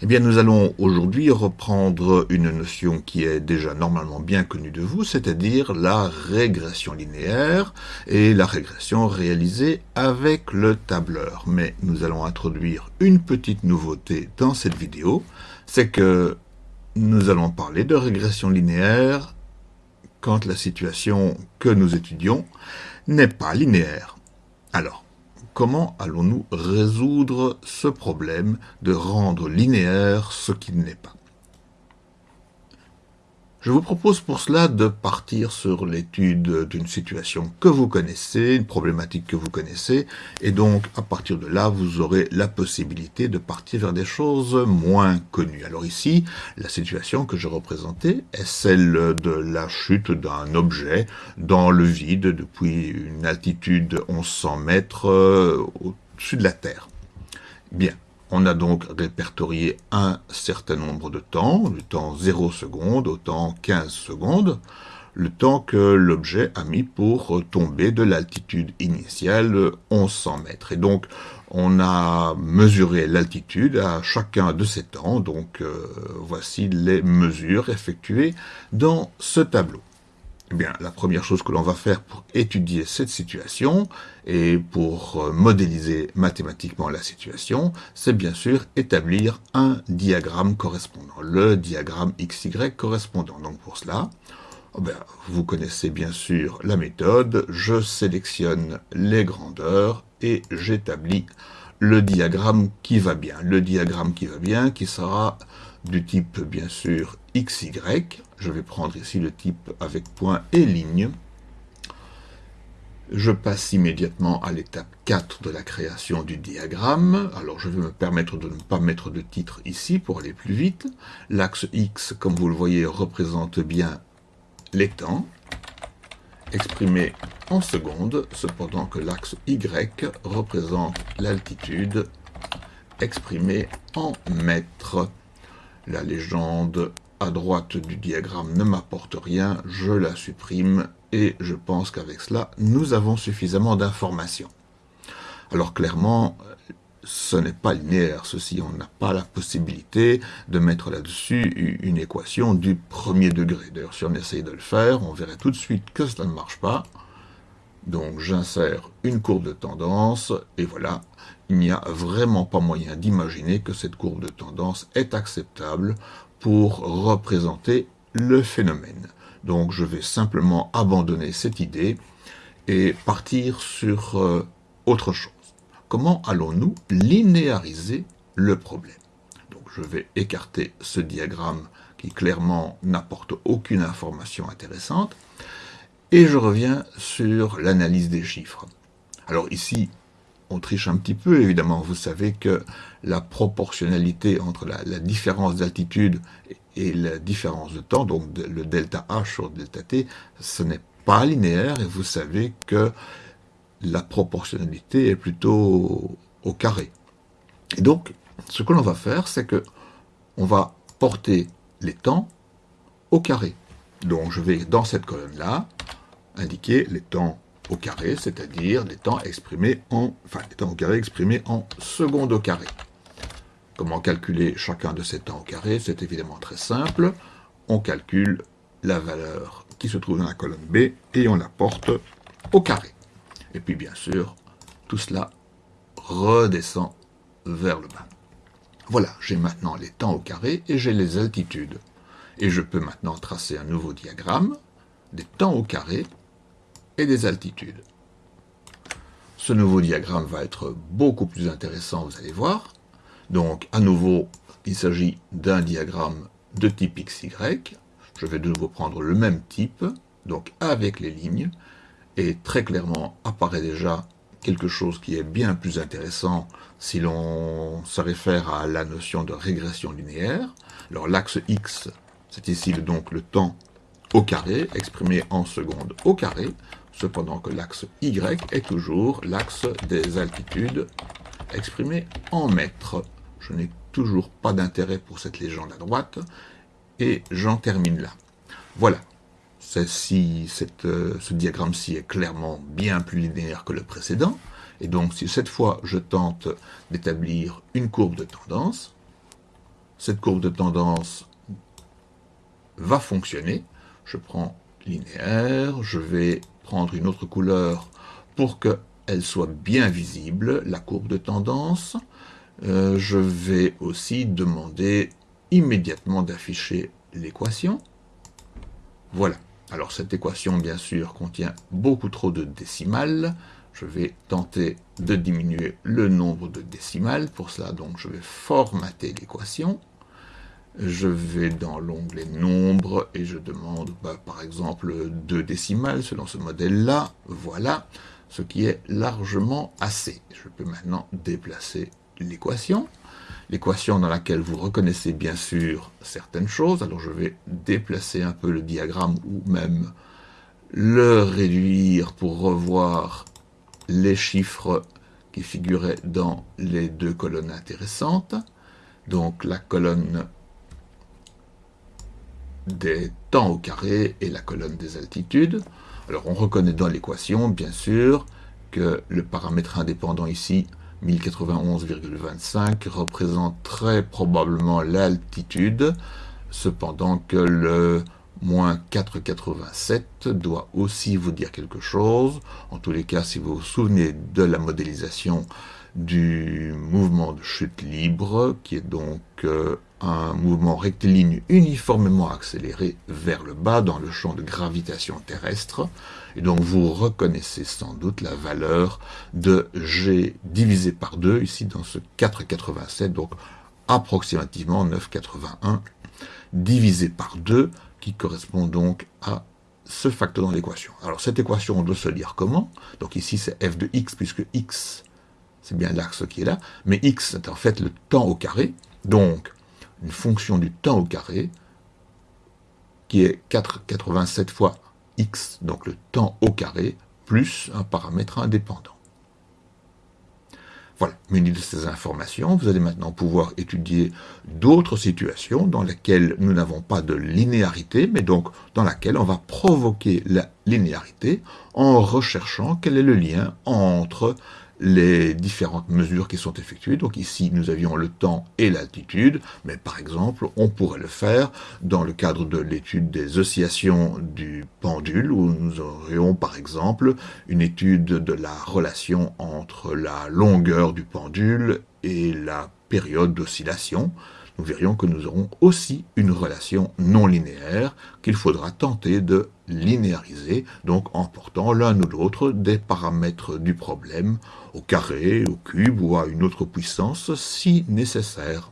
Eh bien, nous allons aujourd'hui reprendre une notion qui est déjà normalement bien connue de vous, c'est-à-dire la régression linéaire et la régression réalisée avec le tableur. Mais nous allons introduire une petite nouveauté dans cette vidéo, c'est que nous allons parler de régression linéaire quand la situation que nous étudions n'est pas linéaire. Alors, Comment allons-nous résoudre ce problème de rendre linéaire ce qui n'est pas? Je vous propose pour cela de partir sur l'étude d'une situation que vous connaissez, une problématique que vous connaissez, et donc à partir de là, vous aurez la possibilité de partir vers des choses moins connues. Alors ici, la situation que je représentais est celle de la chute d'un objet dans le vide depuis une altitude 1100 mètres euh, au-dessus de la Terre. Bien, on a donc répertorié un certain nombre de temps, le temps 0 seconde au temps 15 secondes, le temps que l'objet a mis pour tomber de l'altitude initiale 1100 mètres. Et donc, on a mesuré l'altitude à chacun de ces temps, donc euh, voici les mesures effectuées dans ce tableau. Eh la première chose que l'on va faire pour étudier cette situation et pour euh, modéliser mathématiquement la situation, c'est bien sûr établir un diagramme correspondant, le diagramme XY correspondant. Donc pour cela, oh ben, vous connaissez bien sûr la méthode, je sélectionne les grandeurs et j'établis le diagramme qui va bien. Le diagramme qui va bien, qui sera du type bien sûr XY. Je vais prendre ici le type avec point et ligne. Je passe immédiatement à l'étape 4 de la création du diagramme. Alors je vais me permettre de ne pas mettre de titre ici pour aller plus vite. L'axe X, comme vous le voyez, représente bien les temps, exprimés en secondes, cependant que l'axe Y représente l'altitude exprimée en mètres. La légende à droite du diagramme ne m'apporte rien, je la supprime et je pense qu'avec cela, nous avons suffisamment d'informations. Alors clairement, ce n'est pas linéaire, ceci, on n'a pas la possibilité de mettre là-dessus une équation du premier degré. D'ailleurs, si on essaye de le faire, on verrait tout de suite que cela ne marche pas. Donc j'insère une courbe de tendance, et voilà, il n'y a vraiment pas moyen d'imaginer que cette courbe de tendance est acceptable pour représenter le phénomène. Donc je vais simplement abandonner cette idée et partir sur euh, autre chose. Comment allons-nous linéariser le problème? Donc je vais écarter ce diagramme qui clairement n'apporte aucune information intéressante et je reviens sur l'analyse des chiffres. Alors ici, on triche un petit peu, évidemment. Vous savez que la proportionnalité entre la, différence d'altitude et la différence de temps, donc le delta H sur delta T, ce n'est pas linéaire, et vous savez que la proportionnalité est plutôt au, carré. Et donc, ce que l'on va faire, c'est que on va porter les temps au carré. Donc, je vais, dans cette colonne-là, indiquer les temps au carré, c'est-à-dire les temps en, au carré exprimés en secondes au carré. Comment calculer chacun de ces temps au carré? C'est évidemment très simple. On calcule la valeur qui se trouve dans la colonne B et on la porte au carré. Et puis bien sûr, tout cela redescend vers le bas. Voilà, j'ai maintenant les temps au carré et j'ai les altitudes. Et je peux maintenant tracer un nouveau diagramme des temps au carré et des altitudes. Ce nouveau diagramme va être beaucoup plus intéressant, vous allez voir. Donc, à nouveau, il s'agit d'un diagramme de type XY. Je vais de nouveau prendre le même type, donc avec les lignes, et très clairement apparaît déjà quelque chose qui est bien plus intéressant si l'on se réfère à la notion de régression linéaire. Alors l'axe X, c'est ici donc le temps au carré, exprimé en secondes au carré cependant que l'axe Y est toujours l'axe des altitudes exprimé en mètres. Je n'ai toujours pas d'intérêt pour cette légende à droite, et j'en termine là. Voilà, euh, ce diagramme-ci est clairement bien plus linéaire que le précédent, et donc si cette fois je tente d'établir une courbe de tendance, cette courbe de tendance va fonctionner. Je prends linéaire, je vais prendre une autre couleur pour qu'elle soit bien visible, la courbe de tendance. Euh, je vais aussi demander immédiatement d'afficher l'équation. Voilà. Alors cette équation, bien sûr, contient beaucoup trop de décimales. Je vais tenter de diminuer le nombre de décimales. Pour cela, donc, je vais formater l'équation. Je vais dans l'onglet Nombre et je demande, bah, par exemple, deux décimales selon ce modèle-là. Voilà, ce qui est largement assez. Je peux maintenant déplacer l'équation l'équation dans laquelle vous reconnaissez bien sûr certaines choses. Alors je vais déplacer un peu le diagramme ou même le réduire pour revoir les chiffres qui figuraient dans les deux colonnes intéressantes. Donc la colonne des temps au carré et la colonne des altitudes. Alors on reconnaît dans l'équation, bien sûr, que le paramètre indépendant ici 1091,25 représente très probablement l'altitude, cependant que le moins 4,87 doit aussi vous dire quelque chose. En tous les cas, si vous vous souvenez de la modélisation du mouvement de chute libre, qui est donc euh, un mouvement rectiligne uniformément accéléré vers le bas dans le champ de gravitation terrestre. Et donc vous reconnaissez sans doute la valeur de G divisé par 2, ici dans ce 4,87, donc approximativement 9,81, divisé par 2, qui correspond donc à ce facteur dans l'équation. Alors cette équation, on doit se lire comment? Donc ici c'est f de x, puisque x, c'est bien l'axe qui est là, mais x, c'est en fait le temps au carré, donc une fonction du temps au carré, qui est 4,87 fois x, donc le temps au carré, plus un paramètre indépendant. Voilà, muni de ces informations, vous allez maintenant pouvoir étudier d'autres situations dans lesquelles nous n'avons pas de linéarité, mais donc dans laquelle on va provoquer la linéarité en recherchant quel est le lien entre les différentes mesures qui sont effectuées. Donc ici, nous avions le temps et l'altitude, mais par exemple, on pourrait le faire dans le cadre de l'étude des oscillations du pendule, où nous aurions par exemple une étude de la relation entre la longueur du pendule et la période d'oscillation nous verrions que nous aurons aussi une relation non linéaire qu'il faudra tenter de linéariser, donc en portant l'un ou l'autre des paramètres du problème au carré, au cube ou à une autre puissance si nécessaire.